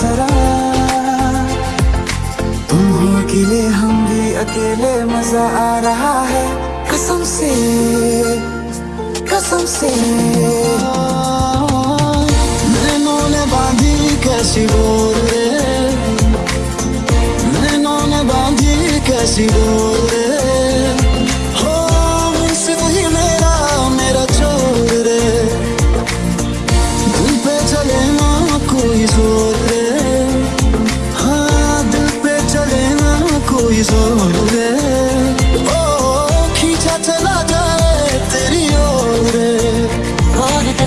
जरा। तुम हो अकेले, हम भी अकेले, मज़ा आ रहा है। कसम से कसम से। नैनों ने बांधी कैसी डोर नैनों ने बांधी कैसी डोर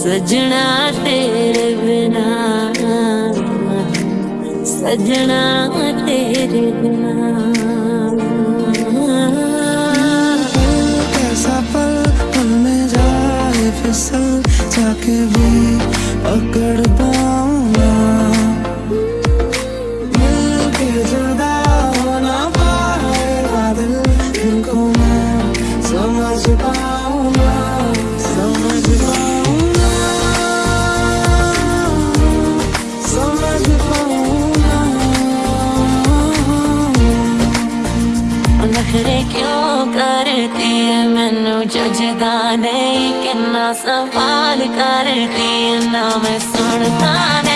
सजना तेरे बिना। सजना तेरे बिना। कैसा फिसल, जाके भी अकड़ पाऊँगा। मिल के जुदा हो ना पाएगा दिल मैं समझ क्यों करती है? मैनू जजदा नहीं किन्ना सवाल करती है ना मैं सुन